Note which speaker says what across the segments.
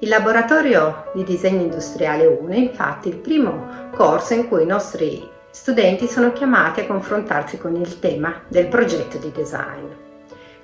Speaker 1: Il laboratorio di disegno industriale 1 è infatti il primo corso in cui i nostri studenti sono chiamati a confrontarsi con il tema del progetto di design.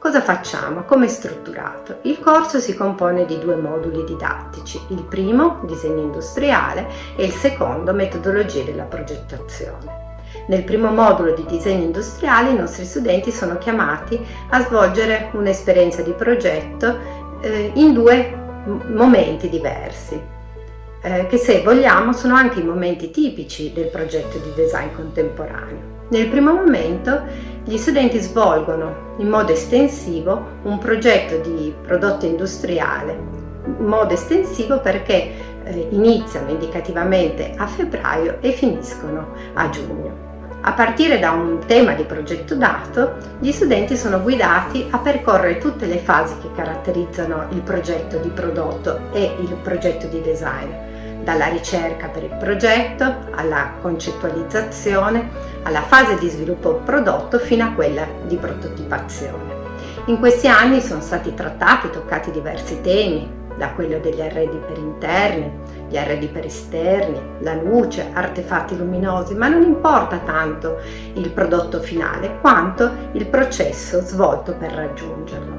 Speaker 1: Cosa facciamo? Come è strutturato? Il corso si compone di due moduli didattici, il primo, disegno industriale, e il secondo, metodologie della progettazione. Nel primo modulo di disegno industriale i nostri studenti sono chiamati a svolgere un'esperienza di progetto eh, in due momenti diversi, eh, che se vogliamo sono anche i momenti tipici del progetto di design contemporaneo. Nel primo momento gli studenti svolgono in modo estensivo un progetto di prodotto industriale, in modo estensivo perché eh, iniziano indicativamente a febbraio e finiscono a giugno. A partire da un tema di progetto dato, gli studenti sono guidati a percorrere tutte le fasi che caratterizzano il progetto di prodotto e il progetto di design, dalla ricerca per il progetto, alla concettualizzazione, alla fase di sviluppo prodotto fino a quella di prototipazione. In questi anni sono stati trattati e toccati diversi temi, da quello degli arredi per interni, gli arredi per esterni, la luce, artefatti luminosi, ma non importa tanto il prodotto finale quanto il processo svolto per raggiungerlo.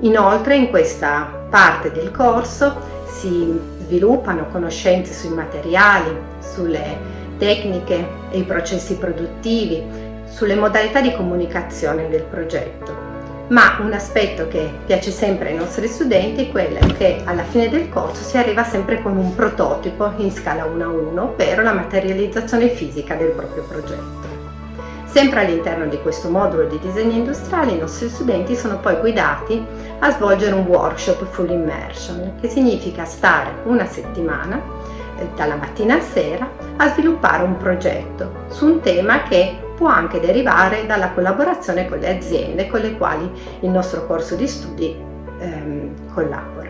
Speaker 1: Inoltre in questa parte del corso si sviluppano conoscenze sui materiali, sulle tecniche e i processi produttivi, sulle modalità di comunicazione del progetto ma un aspetto che piace sempre ai nostri studenti è quello che alla fine del corso si arriva sempre con un prototipo in scala 1 a 1, ovvero la materializzazione fisica del proprio progetto. Sempre all'interno di questo modulo di disegno industriale i nostri studenti sono poi guidati a svolgere un workshop full immersion, che significa stare una settimana, eh, dalla mattina a sera, a sviluppare un progetto su un tema che può anche derivare dalla collaborazione con le aziende con le quali il nostro corso di studi ehm, collabora.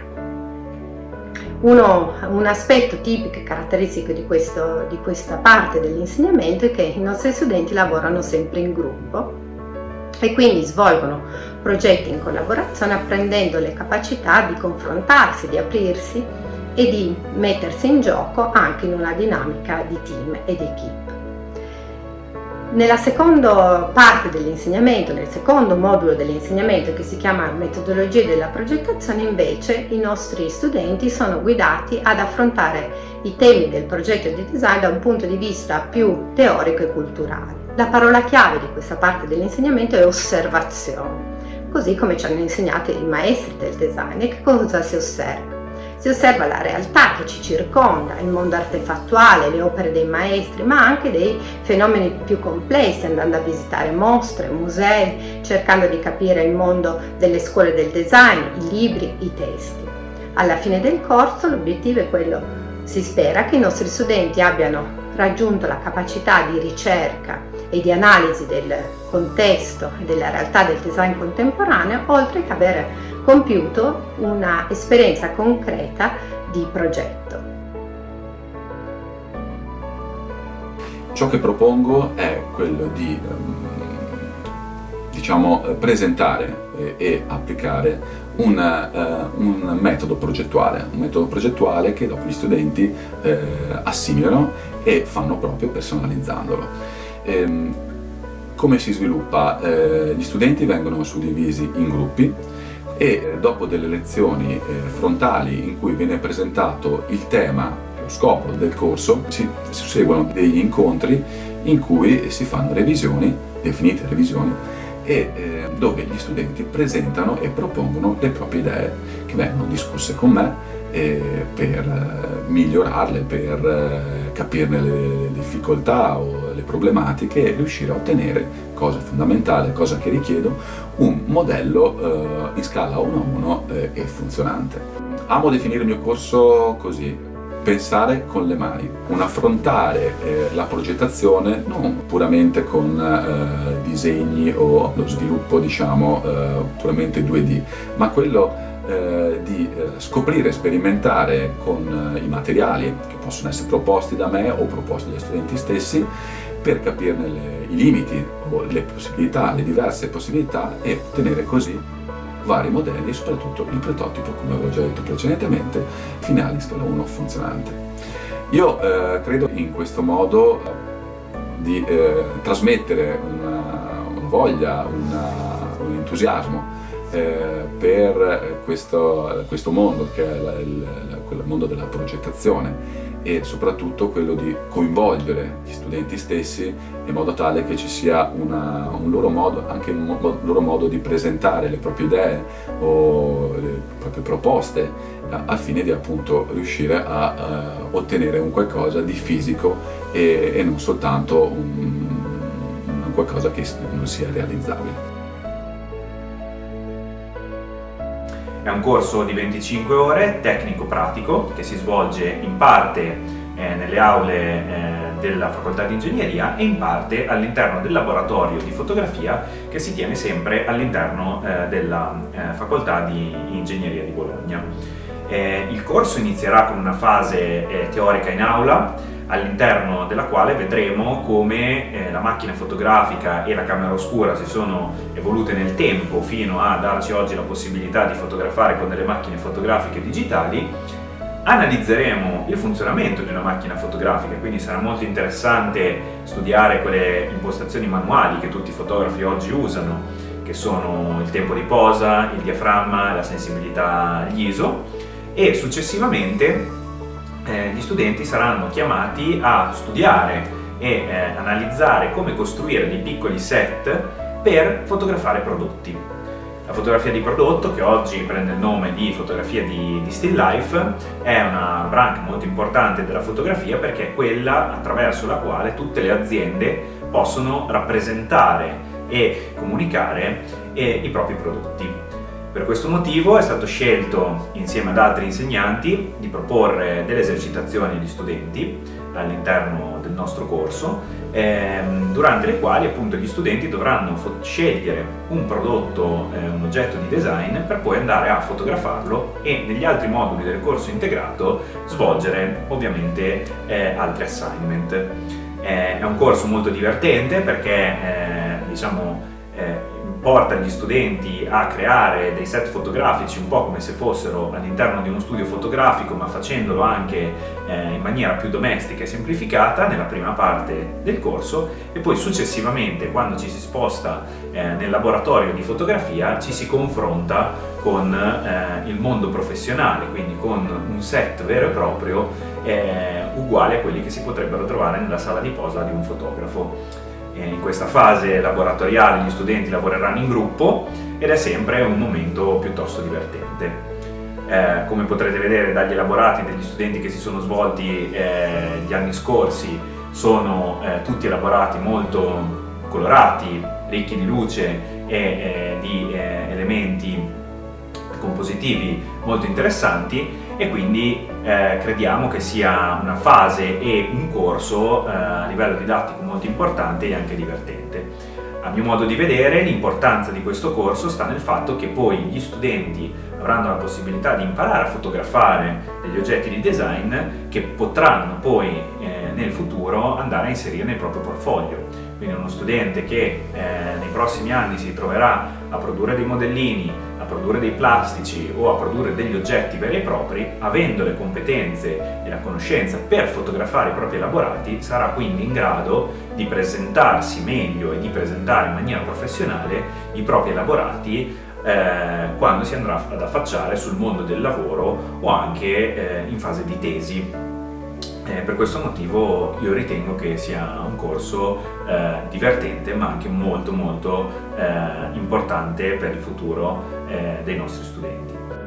Speaker 1: Uno, un aspetto tipico e caratteristico di, questo, di questa parte dell'insegnamento è che i nostri studenti lavorano sempre in gruppo e quindi svolgono progetti in collaborazione apprendendo le capacità di confrontarsi, di aprirsi e di mettersi in gioco anche in una dinamica di team ed equipe. Nella seconda parte dell'insegnamento, nel secondo modulo dell'insegnamento che si chiama metodologie della progettazione, invece i nostri studenti sono guidati ad affrontare i temi del progetto di design da un punto di vista più teorico e culturale. La parola chiave di questa parte dell'insegnamento è osservazione, così come ci hanno insegnato i maestri del design. E che cosa si osserva? Si osserva la realtà che ci circonda, il mondo artefattuale, le opere dei maestri, ma anche dei fenomeni più complessi, andando a visitare mostre, musei, cercando di capire il mondo delle scuole del design, i libri, i testi. Alla fine del corso l'obiettivo è quello, si spera, che i nostri studenti abbiano raggiunto la capacità di ricerca e di analisi del contesto e della realtà del design contemporaneo, oltre che avere compiuto una esperienza concreta di progetto.
Speaker 2: Ciò che propongo è quello di ehm, diciamo, presentare e applicare una, uh, un metodo progettuale, un metodo progettuale che dopo gli studenti eh, assimilano e fanno proprio personalizzandolo. Ehm, come si sviluppa? Eh, gli studenti vengono suddivisi in gruppi e dopo delle lezioni eh, frontali in cui viene presentato il tema, lo scopo del corso, si seguono degli incontri in cui si fanno revisioni, definite revisioni, e eh, dove gli studenti presentano e propongono le proprie idee che vengono discusse con me eh, per eh, migliorarle, per eh, capirne le difficoltà o le problematiche e riuscire a ottenere, cosa fondamentale, cosa che richiedo, un modello in scala 1 a 1 e funzionante. Amo definire il mio corso così, pensare con le mani, un affrontare eh, la progettazione non puramente con eh, disegni o lo sviluppo diciamo eh, puramente 2D, ma quello eh, di eh, scoprire, sperimentare con eh, i materiali che possono essere proposti da me o proposti dagli studenti stessi per capirne le, i limiti le possibilità, le diverse possibilità e ottenere così vari modelli e soprattutto il prototipo, come avevo già detto precedentemente, finale in scala 1 funzionante. Io eh, credo in questo modo di eh, trasmettere una, una voglia, una, un entusiasmo eh, per questo, questo, mondo che è il, il mondo della progettazione e soprattutto quello di coinvolgere gli studenti stessi in modo tale che ci sia una, un loro modo, anche un mo loro modo di presentare le proprie idee o le proprie proposte al fine di appunto riuscire a uh, ottenere un qualcosa di fisico e, e non soltanto un, un qualcosa che non sia realizzabile.
Speaker 3: È un corso di 25 ore, tecnico-pratico, che si svolge in parte eh, nelle aule eh, della facoltà di ingegneria e in parte all'interno del laboratorio di fotografia che si tiene sempre all'interno eh, della eh, facoltà di ingegneria di Bologna. Il corso inizierà con una fase teorica in aula all'interno della quale vedremo come eh, la macchina fotografica e la camera oscura si sono evolute nel tempo fino a darci oggi la possibilità di fotografare con delle macchine fotografiche digitali. Analizzeremo il funzionamento di una macchina fotografica, quindi sarà molto interessante studiare quelle impostazioni manuali che tutti i fotografi oggi usano, che sono il tempo di posa, il diaframma, la sensibilità agli ISO e successivamente eh, gli studenti saranno chiamati a studiare e eh, analizzare come costruire dei piccoli set per fotografare prodotti. La fotografia di prodotto, che oggi prende il nome di fotografia di, di still life, è una branca molto importante della fotografia perché è quella attraverso la quale tutte le aziende possono rappresentare e comunicare eh, i propri prodotti. Per questo motivo è stato scelto, insieme ad altri insegnanti, di proporre delle esercitazioni agli studenti all'interno del nostro corso, ehm, durante le quali appunto gli studenti dovranno scegliere un prodotto, eh, un oggetto di design, per poi andare a fotografarlo e negli altri moduli del corso integrato svolgere ovviamente eh, altri assignment. Eh, è un corso molto divertente perché eh, diciamo eh, porta gli studenti a creare dei set fotografici un po' come se fossero all'interno di uno studio fotografico ma facendolo anche eh, in maniera più domestica e semplificata nella prima parte del corso e poi successivamente quando ci si sposta eh, nel laboratorio di fotografia ci si confronta con eh, il mondo professionale quindi con un set vero e proprio eh, uguale a quelli che si potrebbero trovare nella sala di posa di un fotografo in questa fase laboratoriale gli studenti lavoreranno in gruppo ed è sempre un momento piuttosto divertente. Eh, come potrete vedere dagli elaborati degli studenti che si sono svolti eh, gli anni scorsi sono eh, tutti elaborati molto colorati, ricchi di luce e eh, di eh, elementi compositivi molto interessanti e quindi eh, crediamo che sia una fase e un corso eh, a livello didattico molto importante e anche divertente. A mio modo di vedere l'importanza di questo corso sta nel fatto che poi gli studenti avranno la possibilità di imparare a fotografare degli oggetti di design che potranno poi eh, nel futuro andare a inserire nel proprio portfolio. Quindi uno studente che eh, nei prossimi anni si troverà a produrre dei modellini, a produrre dei plastici o a produrre degli oggetti veri e propri, avendo le competenze e la conoscenza per fotografare i propri elaborati, sarà quindi in grado di presentarsi meglio e di presentare in maniera professionale i propri elaborati eh, quando si andrà ad affacciare sul mondo del lavoro o anche eh, in fase di tesi. Eh, per questo motivo io ritengo che sia un corso eh, divertente ma anche molto molto eh, importante per il futuro eh, dei nostri studenti.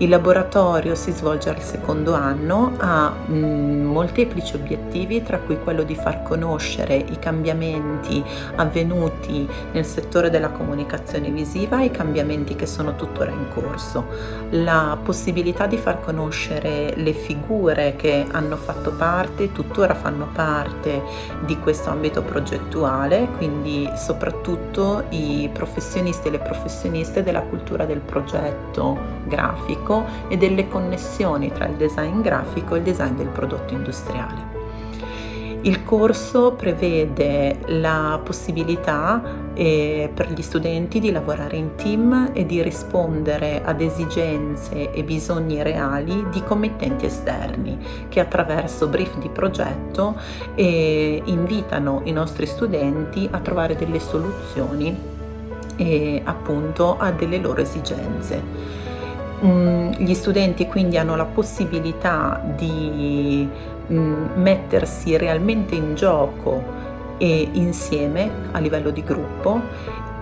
Speaker 4: Il laboratorio si svolge al secondo anno, ha mh, molteplici obiettivi, tra cui quello di far conoscere i cambiamenti avvenuti nel settore della comunicazione visiva e i cambiamenti che sono tuttora in corso. La possibilità di far conoscere le figure che hanno fatto parte, tuttora fanno parte di questo ambito progettuale, quindi soprattutto i professionisti e le professioniste della cultura del progetto grafico grafico e delle connessioni tra il design grafico e il design del prodotto industriale. Il corso prevede la possibilità eh, per gli studenti di lavorare in team e di rispondere ad esigenze e bisogni reali di committenti esterni che attraverso brief di progetto eh, invitano i nostri studenti a trovare delle soluzioni eh, appunto a delle loro esigenze. Mm, gli studenti quindi hanno la possibilità di Mm, mettersi realmente in gioco e insieme a livello di gruppo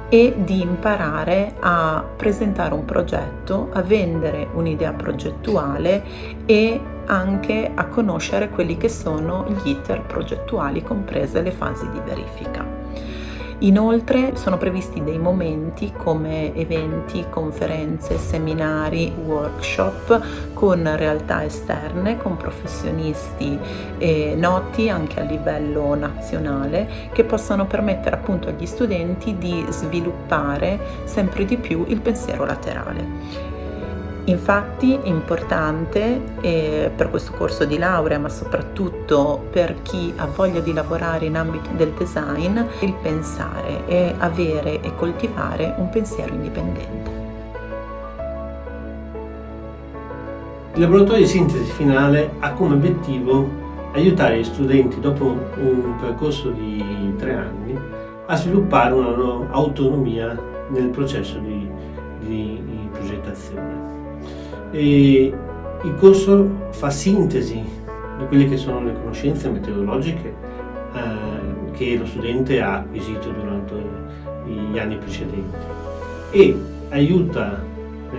Speaker 4: e di imparare a presentare un progetto, a vendere un'idea progettuale e anche a conoscere quelli che sono gli iter progettuali, comprese le fasi di verifica. Inoltre sono previsti dei momenti come eventi, conferenze, seminari, workshop con realtà esterne, con professionisti eh, noti anche a livello nazionale che possano permettere appunto agli studenti di sviluppare sempre di più il pensiero laterale. Infatti è importante eh, per questo corso di laurea, ma soprattutto per chi ha voglia di lavorare in ambito del design, il pensare e avere e coltivare un pensiero indipendente.
Speaker 5: Il laboratorio di sintesi finale ha come obiettivo aiutare gli studenti dopo un percorso di tre anni a sviluppare una loro autonomia nel processo di, di, di progettazione. E il corso fa sintesi di quelle che sono le conoscenze metodologiche eh, che lo studente ha acquisito durante gli anni precedenti e aiuta eh,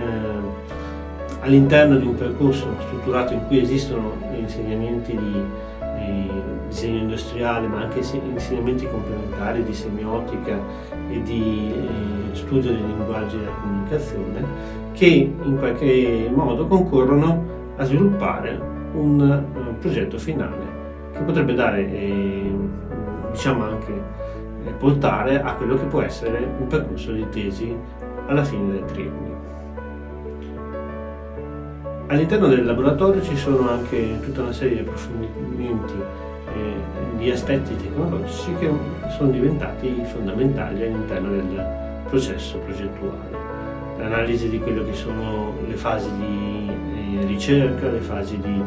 Speaker 5: all'interno di un percorso strutturato in cui esistono insegnamenti di, di disegno industriale ma anche insegnamenti complementari di semiotica e di eh, studio dei linguaggi della comunicazione che in qualche modo concorrono a sviluppare un uh, progetto finale che potrebbe dare, eh, diciamo anche, eh, portare a quello che può essere un percorso di tesi alla fine del triennio. All'interno del laboratorio ci sono anche tutta una serie di approfondimenti eh, di aspetti tecnologici che sono diventati fondamentali all'interno del processo progettuale l'analisi di quello che sono le fasi di eh, ricerca, le fasi di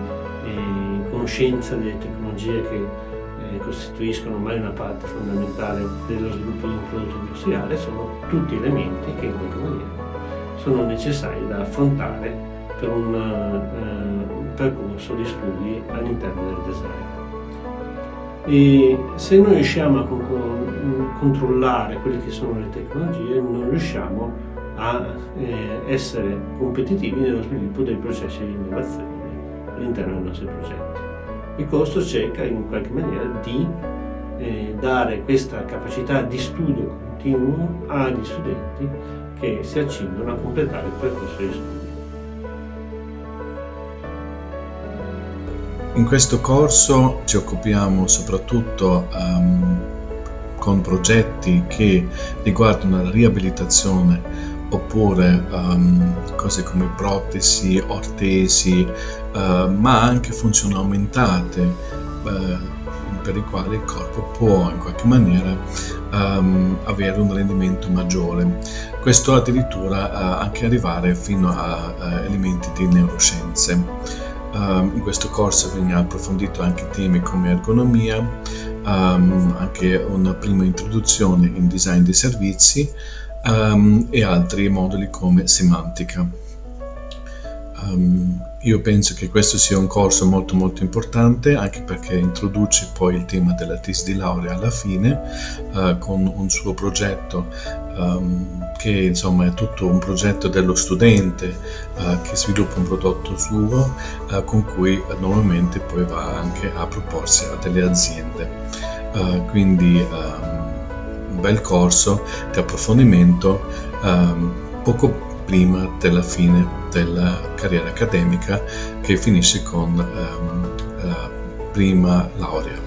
Speaker 5: eh, conoscenza delle tecnologie che eh, costituiscono ormai una parte fondamentale dello sviluppo di un prodotto industriale, sono tutti elementi che in qualche maniera sono necessari da affrontare per un percorso di studi all'interno del design. E se non riusciamo a con controllare quelle che sono le tecnologie, non riusciamo a a eh, essere competitivi nello sviluppo dei processi di innovazione all'interno dei nostri progetti. Il costo cerca in qualche maniera di eh, dare questa capacità di studio continuo agli studenti che si accingono a completare il percorso di studio.
Speaker 6: In questo corso ci occupiamo soprattutto um, con progetti che riguardano la riabilitazione oppure um, cose come protesi, ortesi, uh, ma anche funzioni aumentate uh, per i quali il corpo può in qualche maniera um, avere un rendimento maggiore. Questo addirittura uh, anche arrivare fino a, elementi di neuroscienze. Um, in questo corso viene approfondito anche temi come ergonomia, um, anche una prima introduzione in design dei servizi, um, e altri moduli come semantica. Io penso che questo sia un corso molto molto importante anche perché introduce poi il tema della tesi di laurea alla fine uh, con un suo progetto um, che insomma è tutto un progetto dello studente uh, che sviluppa un prodotto suo uh, con cui normalmente poi va anche a proporsi a delle aziende. quindi um, un bel corso di approfondimento um, poco prima della fine della carriera accademica che finisce con la prima laurea.